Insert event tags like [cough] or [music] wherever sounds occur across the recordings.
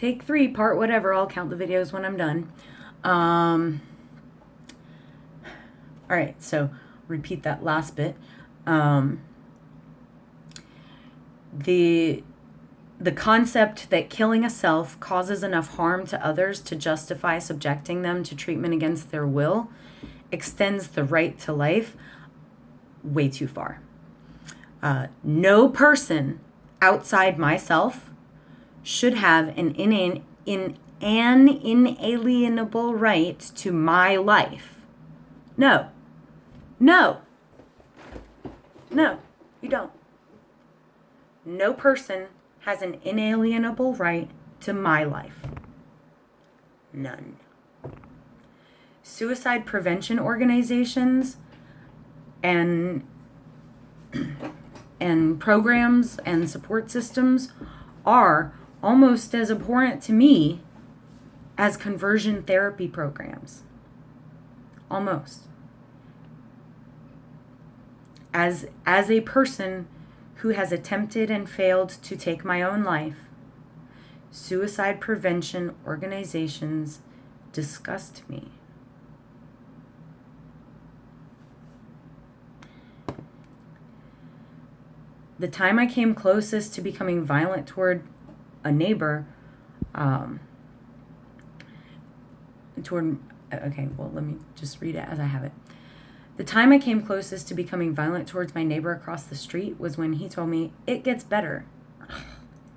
take three, part whatever. I'll count the videos when I'm done. Um, all right, so repeat that last bit. Um, the the concept that killing a self causes enough harm to others to justify subjecting them to treatment against their will extends the right to life way too far. Uh, no person outside myself should have an in, in an inalienable right to my life. No. No. No, you don't. No person has an inalienable right to my life. None. Suicide prevention organizations and [clears throat] and programs and support systems are almost as abhorrent to me as conversion therapy programs. Almost. As as a person who has attempted and failed to take my own life, suicide prevention organizations disgust me. The time I came closest to becoming violent toward a neighbor, um, toward, okay, well, let me just read it as I have it. The time I came closest to becoming violent towards my neighbor across the street was when he told me, It gets better,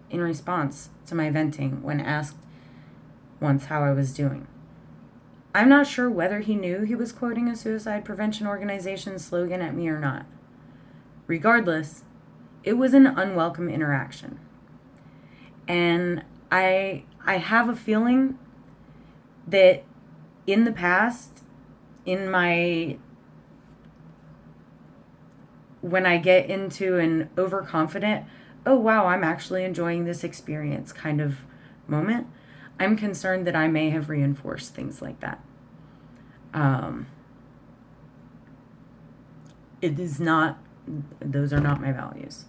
in response to my venting when asked once how I was doing. I'm not sure whether he knew he was quoting a suicide prevention organization slogan at me or not. Regardless, it was an unwelcome interaction. And I I have a feeling that in the past in my when I get into an overconfident, oh wow, I'm actually enjoying this experience kind of moment, I'm concerned that I may have reinforced things like that. Um, it is not, those are not my values.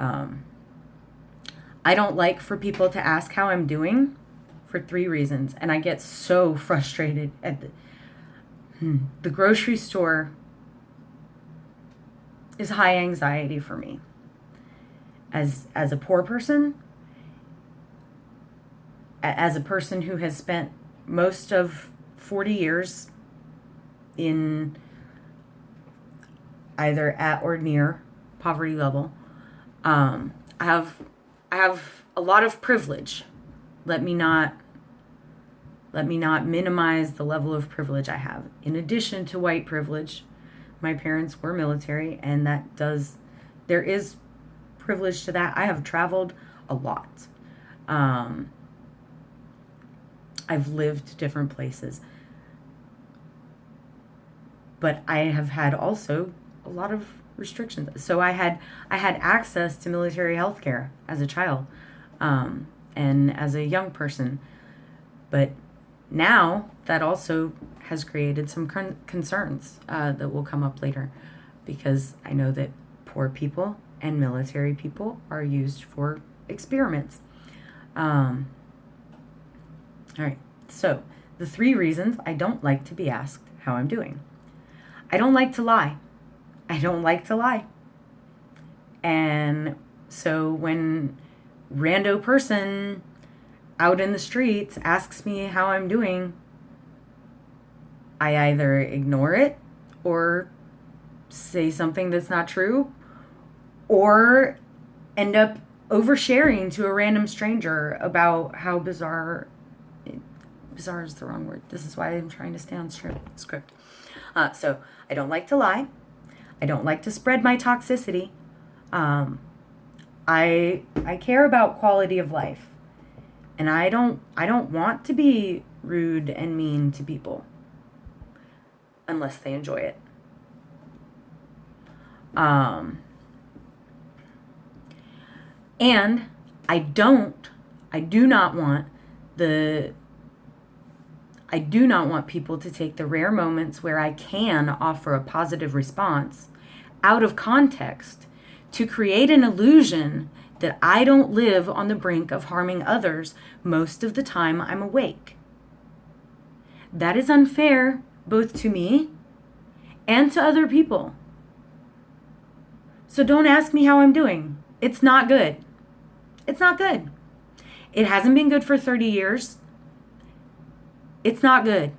Um, I don't like for people to ask how I'm doing for three reasons. And I get so frustrated at the, hmm, the grocery store is high anxiety for me. As as a poor person, as a person who has spent most of 40 years in either at or near poverty level, um, I have I have a lot of privilege. Let me not let me not minimize the level of privilege I have. In addition to white privilege, my parents were military and that does there is privilege to that i have traveled a lot um, i've lived different places but i have had also a lot of restrictions so i had i had access to military health care as a child um, and as a young person but now that also has created some con- concerns uh, that will come up later because I know that poor people and military people are used for experiments. Um, all right, so the three reasons I don't like to be asked how I'm doing. I don't like to lie. I don't like to lie. And so when rando person out in the streets asks me how I'm doing, I either ignore it or say something that's not true or end up oversharing to a random stranger about how bizarre bizarre is the wrong word. This is why i'm trying to stay on script uh, so i don't like to lie i don't like to spread my toxicity um, i i care about quality of life and i don't i don't want to be rude and mean to people unless they enjoy it. Um, and I don't, I do not want the, I do not want people to take the rare moments where I can offer a positive response out of context to create an illusion that I don't live on the brink of harming others most of the time I'm awake. That is unfair both to me and to other people. So don't ask me how I'm doing. It's not good. It's not good. It hasn't been good for 30 years. It's not good.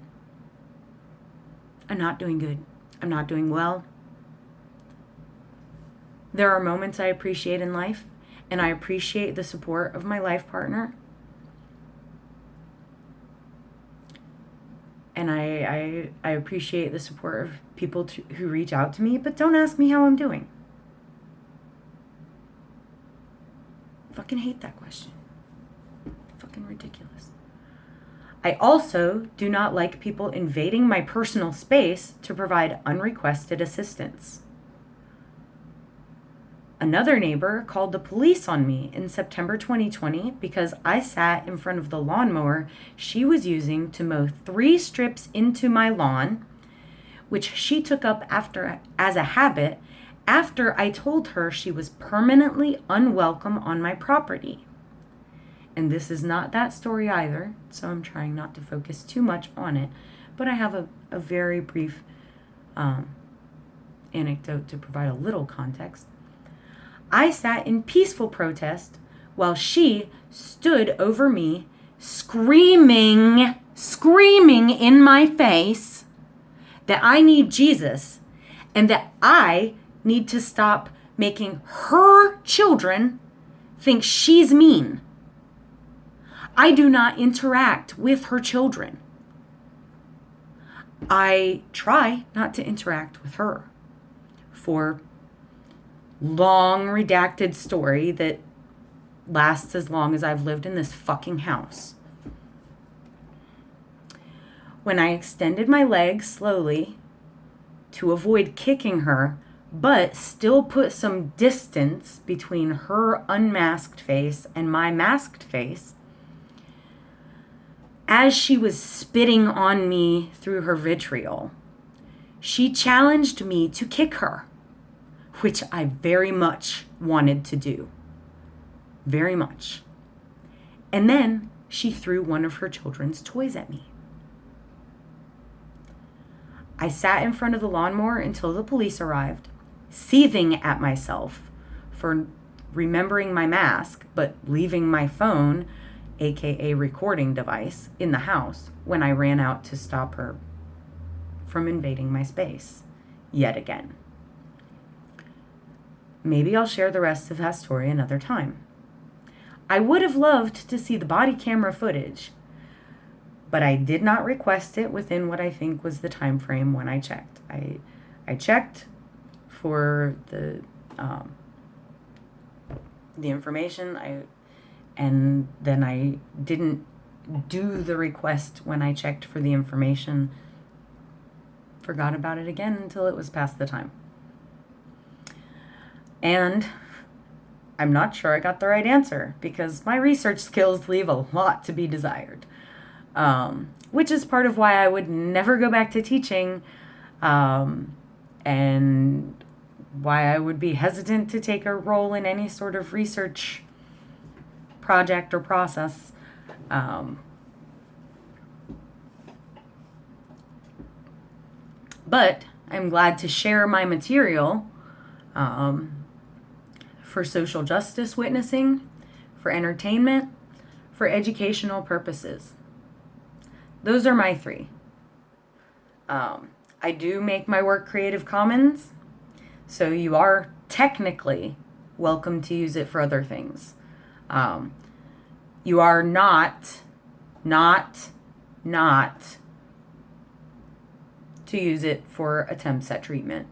I'm not doing good. I'm not doing well. There are moments I appreciate in life, and I appreciate the support of my life partner. And I, I, I appreciate the support of people to, who reach out to me, but don't ask me how I'm doing. Fucking hate that question. Fucking ridiculous. I also do not like people invading my personal space to provide unrequested assistance. Another neighbor called the police on me in September 2020 because I sat in front of the lawnmower she was using to mow three strips into my lawn, which she took up after as a habit after I told her she was permanently unwelcome on my property. And this is not that story either, so I'm trying not to focus too much on it, but I have a, a very brief um, anecdote to provide a little context. I sat in peaceful protest while she stood over me, screaming, screaming in my face that I need Jesus and that I need to stop making her children think she's mean. I do not interact with her children. I try not to interact with her for long redacted story that lasts as long as I've lived in this fucking house. When I extended my legs slowly to avoid kicking her, but still put some distance between her unmasked face and my masked face, as she was spitting on me through her vitriol, she challenged me to kick her which I very much wanted to do. Very much. And then she threw one of her children's toys at me. I sat in front of the lawnmower until the police arrived, seething at myself for remembering my mask, but leaving my phone, aka recording device, in the house when I ran out to stop her from invading my space yet again. Maybe I'll share the rest of that story another time. I would have loved to see the body camera footage, but I did not request it within what I think was the time frame when I checked. I I checked for the um, the information I and then I didn't do the request when I checked for the information. Forgot about it again until it was past the time. And I'm not sure I got the right answer because my research skills leave a lot to be desired. Um, which is part of why I would never go back to teaching um, and why I would be hesitant to take a role in any sort of research project or process. Um, but I'm glad to share my material um, for social justice witnessing, for entertainment, for educational purposes. Those are my three. Um, I do make my work Creative Commons, so you are technically welcome to use it for other things. Um, you are not, not, not to use it for attempts at treatment.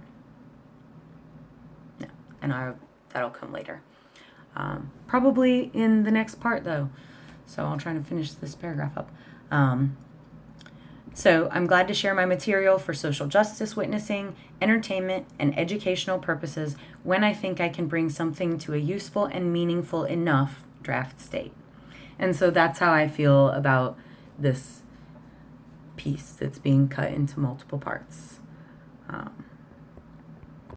No, and I that'll come later. Um, probably in the next part though. So I'll try to finish this paragraph up. Um, so I'm glad to share my material for social justice witnessing, entertainment, and educational purposes when I think I can bring something to a useful and meaningful enough draft state. And so that's how I feel about this piece that's being cut into multiple parts. Um,